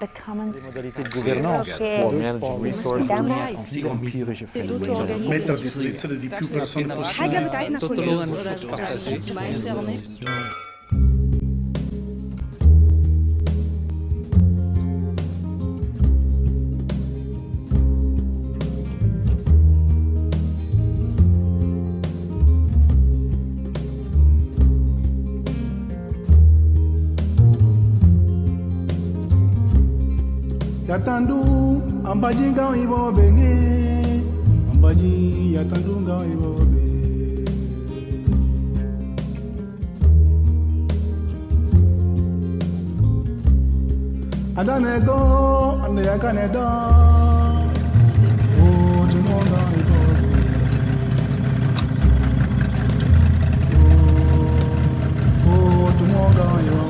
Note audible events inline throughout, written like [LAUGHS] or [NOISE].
Les modalités de gouvernance. Pour yatandu ambaji ngao ibo benge. Ambaji yatandu ngao ibo be adane do ande yakane do o tumo ngao ibo be o o ibo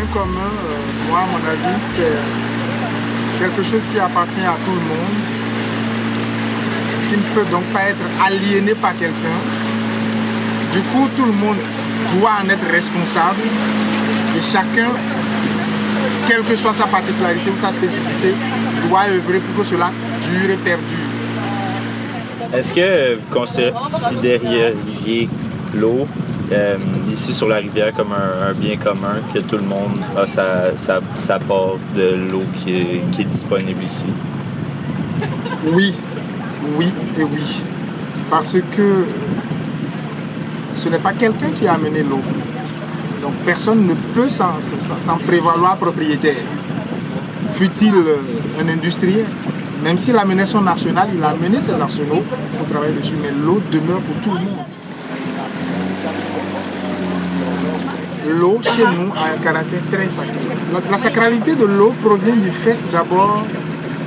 bien commun, euh, moi, à mon avis, c'est quelque chose qui appartient à tout le monde, qui ne peut donc pas être aliéné par quelqu'un. Du coup, tout le monde doit en être responsable et chacun, quelle que soit sa particularité ou sa spécificité, doit œuvrer pour que cela dure et perdure. Est-ce que vous considériez l'eau euh, ici sur la rivière comme un, bien commun, que tout le monde a sa, part de l'eau qui est, disponible ici? Oui, oui et oui. Parce que ce n'est pas quelqu'un qui a amené l'eau. Donc personne ne peut s'en s'en prévaloir propriétaire. Fut-il euh, un industriel, même s'il amenait son arsenal, il a amené ses arsenaux pour travailler dessus, mais l'eau demeure pour tout le monde. L'eau, chez nous, a un caractère très sacré. La, sacralité de l'eau provient du fait d'abord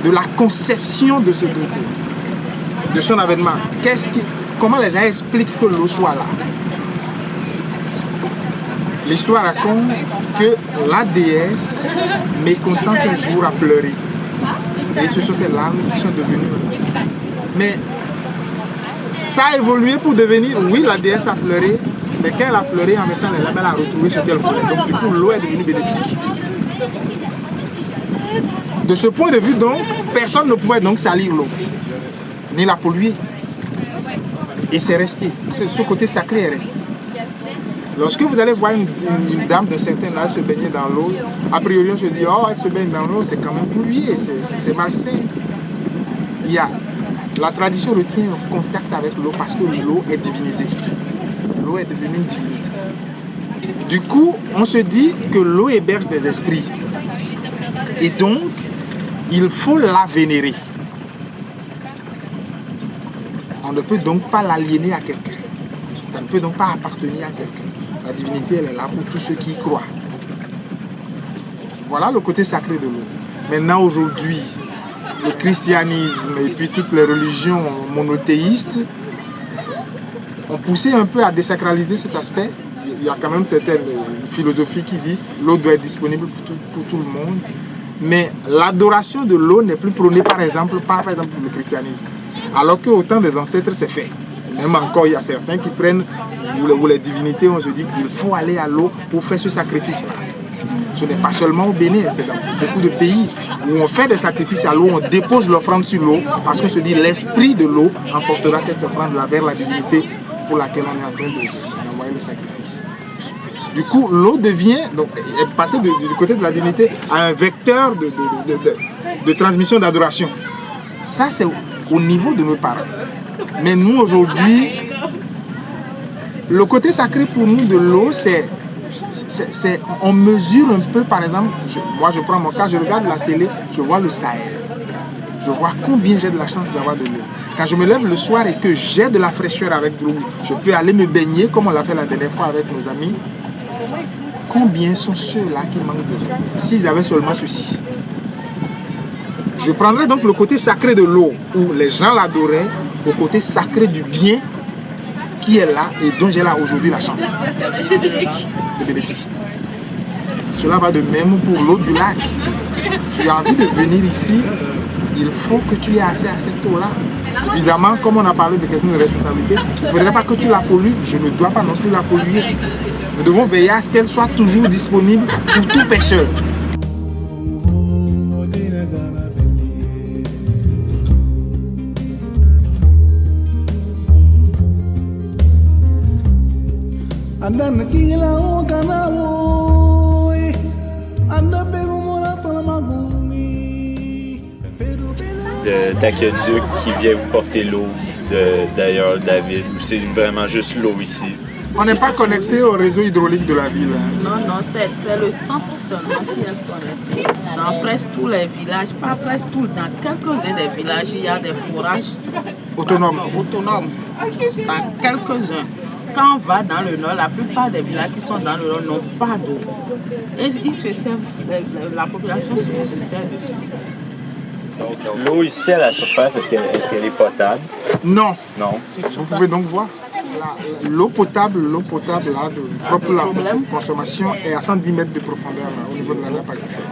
de la conception de ce groupe, de son avènement. Comment les gens expliquent que l'eau soit là? L'histoire raconte que la déesse, mécontente un jour, a pleuré. Et ce sont ces larmes qui sont devenues. Mais ça a évolué pour devenir, oui, la déesse a pleuré, mais quand elle a pleuré, en mettant les larmes, elle a retrouvé ce qu'elle voulait. Donc du coup, l'eau est devenue bénéfique. De ce point de vue, donc, personne ne pouvait donc salir l'eau, ni la polluer. Et c'est resté. Ce, côté sacré est resté. Lorsque vous allez voir une, dame de certain âge se baigner dans l'eau, a priori on se dit, oh, elle se baigne dans l'eau, c'est quand même pollué, c'est- malsain. Il y a, la tradition retient contact avec l'eau parce que l'eau est divinisée. L'eau est devenue une divinité. Du coup, on se dit que l'eau héberge des esprits. Et donc, il faut la vénérer. On ne peut donc pas l'aliéner à quelqu'un. Ça ne peut donc pas appartenir à quelqu'un. La divinité, elle est là pour tous ceux qui y croient. Voilà le côté sacré de l'eau. Maintenant, aujourd'hui, le christianisme et puis toutes les religions monothéistes ont poussé un peu à désacraliser cet aspect. Il y a quand même certaines euh, philosophies qui disent l'eau doit être disponible pour tout, pour tout le monde. Mais l'adoration de l'eau n'est plus prônée par exemple par, par exemple le christianisme. Alors qu'au temps des ancêtres, c'est fait. Même encore, il y a certains qui prennent, ou les, ou les divinités, on se dit qu'il faut aller à l'eau pour faire ce sacrifice-là. Ce n'est pas seulement au Bénin, c'est dans beaucoup de pays où on fait des sacrifices à l'eau, on dépose l'offrande sur l'eau parce qu'on se dit l'esprit de l'eau emportera cette offrande-là vers la divinité pour laquelle on est en train de- d'envoyer le sacrifice. Du coup, l'eau devient, donc, est passée de- du côté de la divinité à un vecteur de, de- de- de- de transmission d'adoration. Ça, c'est au, au niveau de nos parents. Mais nous, aujourd'hui, le côté sacré pour nous de l'eau, c'est, c'est- on mesure un peu, par exemple, moi je prends mon cas, je regarde la télé, je vois le Sahel. je vois combien j'ai de la chance d'avoir de l'eau. Quand je me lève le soir et que j'ai de la fraîcheur avec de l'eau, je peux aller me baigner comme on l'a fait la dernière fois avec nos amis. Combien sont ceux-là qui manquent de l'eau? S'ils avaient seulement ceci. Je prendrais donc le côté sacré de l'eau, où les gens l'adoraient, au côté sacré du bien qui est là et dont j'ai là aujourd'hui la chance de bénéficier. Cela va de même pour l'eau du lac. Tu as envie de venir ici, il faut que tu aies accès à cette eau-là. Évidemment, comme on a parlé de questions de responsabilité, il ne faudrait pas que tu la pollues. Je ne dois pas non plus la polluer. Nous devons veiller à ce qu'elle soit toujours disponible pour tout pêcheur. D'aqueduc qui vient vous porter l'eau d'ailleurs de, la ville ou c'est vraiment juste l'eau ici? On n'est pas connecté au réseau hydraulique de la ville. Hein. Non, non, c'est le centre seulement qui est connecté. Dans presque tous les villages, pas presque tous, dans quelques-uns des villages, il y a des forages autonomes. autonomes. Dans quelques-uns. Quand on va dans le nord, la plupart des villages qui sont dans le nord n'ont pas d'eau. Et ils se servent, la population se sert de ceci. L'eau ici à la surface, est-ce qu'elle est, potable? Non. Non. Vous pouvez donc voir. L'eau potable, l'eau potable là, de propre la consommation est à 110 mètres de profondeur au niveau de la nappe aquifère.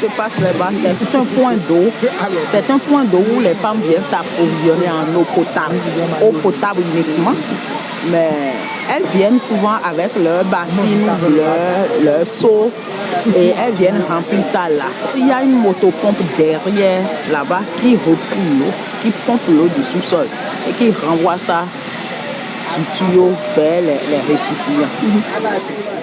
Se passe là-bas, c'est un point d'eau. C'est un point d'eau où les femmes viennent s'approvisionner en eau potable, eau potable uniquement. Mais elles viennent souvent avec leur bassine, leur, leur seau et elles viennent remplir ça là. Il y a une motopompe derrière là-bas qui refouille l'eau, qui pompe l'eau du sous-sol et qui renvoie ça du tuyau vers les, les récipients.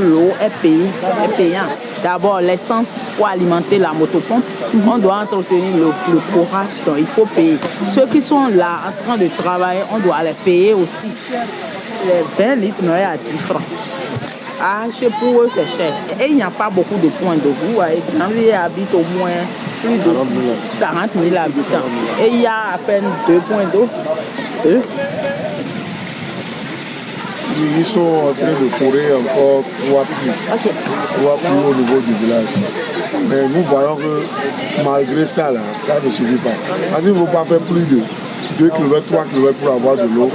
L'eau est payée, est payante. D'abord, l'essence pour alimenter la motopompe, on doit entretenir le, forage, donc il faut payer. Ceux qui sont là en train de travailler, on doit les payer aussi. Les 20 litres, non, à 10 francs. Ah, pour eux, c'est cher. Et il n'y a pas beaucoup de points de vue. Exemple, habite au moins plus de 40 000 habitants. Et il y a à peine deux points d'eau. Deux ils sont en train de forer encore trois puits. Trois puits au niveau du village. Mais nous voyons que malgré ça, là, ça ne suffit pas. Parce qu'il ne faut pas faire plus de 2 km, 3 km pour avoir de l'eau.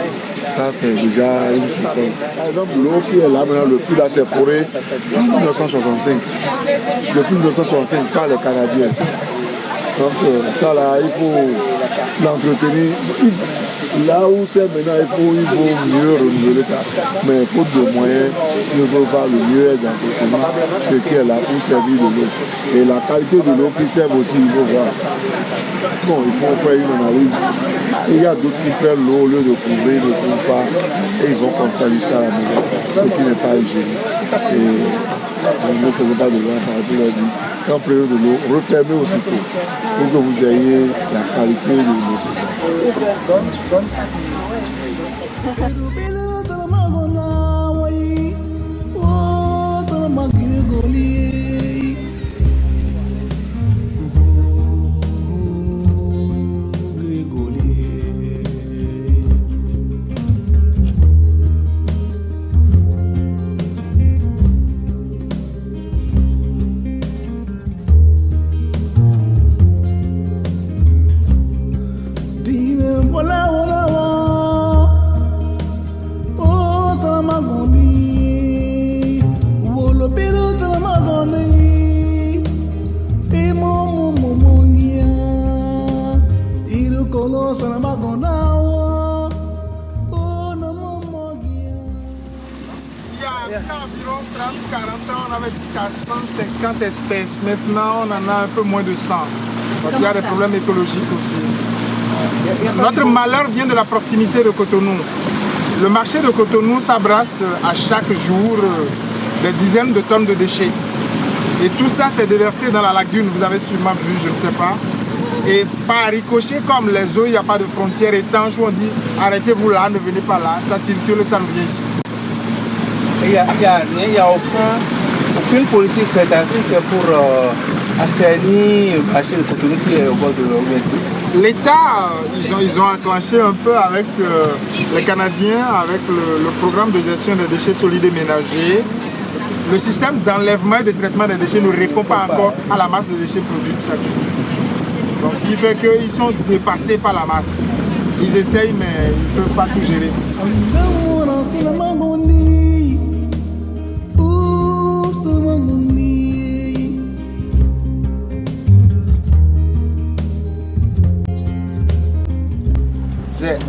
Ça, c'est déjà une souffrance. Par exemple, l'eau qui est là maintenant, le puits là, c'est foré en 1965. Depuis 1965, par les Canadiens. Donc, euh, ça là, il faut l'entretenir Là où c'est maintenant, il faut, il faut mieux renouveler ça. Mais faute de moyens, il ne faut pas le mieux être d'entretenir ce qui est là pour servir de l'eau. Et la qualité de l'eau qui sert aussi, il faut voir. Bon, il faut faire une analyse. il y a d'autres qui prennent l'eau au lieu de couvrir, ne couvrent pas, et ils vont comme ça jusqu'à la maison, ce qui n'est pas hygiénique. Et ne se pas de l'eau, par exemple, dit, quand vous prenez de l'eau, refermez aussitôt pour que vous ayez la qualité de l'eau. Espèces. Maintenant, on en a un peu moins de 100. Donc il y a des problèmes écologiques aussi. Notre malheur vient de la proximité de Cotonou. Le marché de Cotonou s'abrasse à chaque jour des dizaines de tonnes de déchets. Et tout ça s'est déversé dans la lagune, vous avez sûrement vu, je ne sais pas. Et par ricochet, comme les eaux, il n'y a pas de frontières étanches où on dit arrêtez-vous là, ne venez pas là, ça circule, ça revient ici. Il n'y a, y a aucun, aucune politique prédatrice pour euh, assainir le marché de Cotonou qui est au bord de l'eau. L'État, ils ont, ils ont enclenché un peu avec euh, les Canadiens, avec le, le, programme de gestion des déchets solides et ménagers. Le système d'enlèvement et de traitement des déchets ne répond pas encore à la masse de déchets produits chaque jour. Donc, ce qui fait qu'ils sont dépassés par la masse. Ils essayent, mais ils ne peuvent pas tout gérer.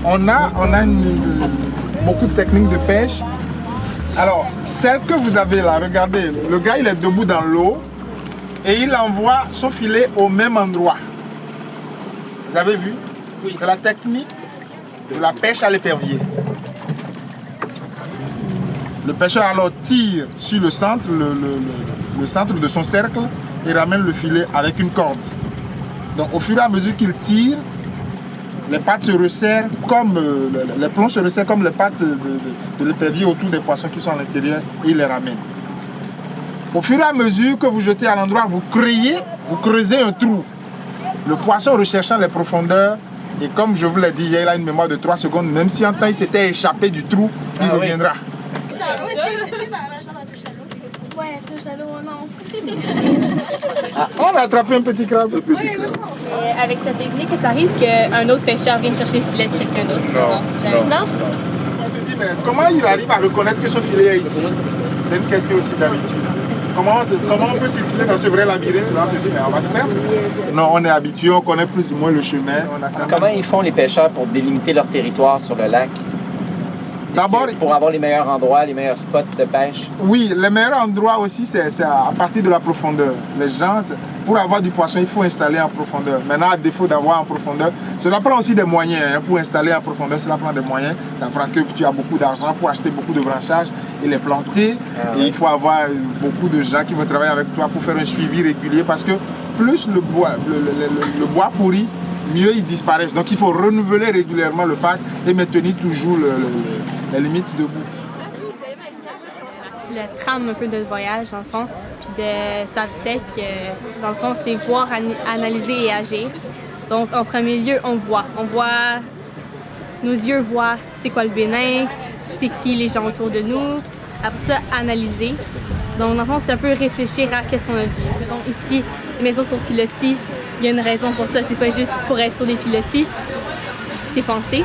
On a, on a une, beaucoup de techniques de pêche. Alors, celle que vous avez là, regardez, le gars il est debout dans l'eau et il envoie son filet au même endroit. Vous avez vu? C'est la technique de la pêche à l'épervier. Le pêcheur alors tire sur le centre, le, le, centre de son cercle et ramène le filet avec une corde. Donc au fur et à mesure qu'il tire, les pattes se resserrent comme euh, les plombs se resserrent comme les pattes de, de, l'épervier autour des poissons qui sont à l'intérieur et il les ramène. Au fur et à mesure que vous jetez à l'endroit, vous créez, vous creusez un trou. Le poisson recherchant les profondeurs, et comme je vous l'ai dit, il a une mémoire de 3 secondes, même si en temps il s'était échappé du trou, il ah reviendra touche à l'eau, non. [LAUGHS] Ah, on a attrapé un petit crabe. Un petit crabe. Et avec cette technique, ça arrive qu'un autre pêcheur vienne chercher le filet de quelqu'un d'autre. Non. Non. non. On se dit, mais comment il arrive à reconnaître que ce filet est ici? C'est une question aussi d'habitude. Comment, comment, on peut circuler dans ce vrai labyrinthe là On se dit, mais on va se perdre Non, on est habitué, on connaît plus ou moins le chemin. comment ils font les pêcheurs pour délimiter leur territoire sur le lac? D'abord, pour avoir les meilleurs endroits, les meilleurs spots de pêche. Oui, les meilleurs endroits aussi, c'est à partir de la profondeur. Les gens, pour avoir du poisson, il faut installer en profondeur. Maintenant, à défaut d'avoir en profondeur, cela prend aussi des moyens. Hein. Pour installer en profondeur, cela prend des moyens. Ça prend que tu as beaucoup d'argent pour acheter beaucoup de branchages et les planter. Ah et il faut avoir beaucoup de gens qui vont travailler avec toi pour faire un suivi régulier parce que plus le bois, le, bois pourrit, mieux ils disparaissent. Donc il faut renouveler régulièrement le parc et maintenir toujours la limite debout. Le trame un peu de voyage, en fond, puis de Savsec, dans le fond, c'est voir, analyser et agir. Donc, en premier lieu, on voit. On voit, nos yeux voient c'est quoi le Bénin, c'est qui les gens autour de nous. Après ça, analyser. Donc, dans le fond, c'est un peu réfléchir à qu'est-ce qu'on a vu. Donc, ici, les maisons sur pilotis, il y a une raison pour ça. C'est pas juste pour être sur des pilotis, c'est penser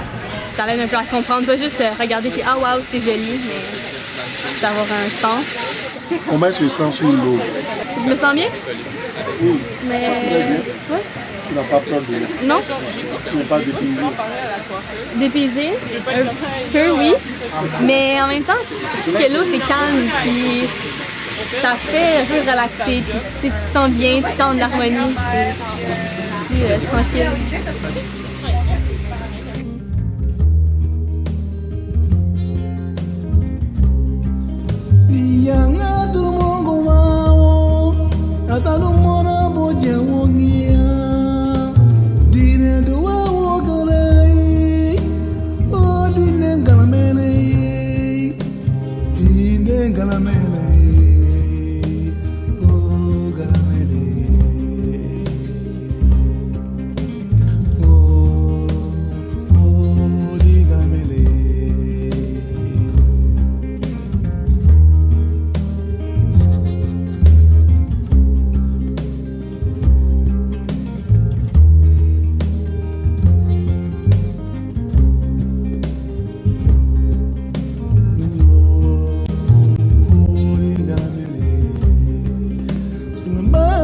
ça aide un peu à comprendre, pas juste euh, regarder et ah waouh c'est joli, mais d'avoir un sens. Comment est-ce que tu sens sur l'eau Je me sens bien Oui. Mais. Tu n'as pas peur de Non. Tu n'es pas dépaysé? Dépaysé? Un peu, oui. Mais en même temps, je trouve que l'eau c'est calme, puis ça fait peu relaxer, puis tu te sens bien, tu te sens en harmonie, puis, euh, tranquille. in the.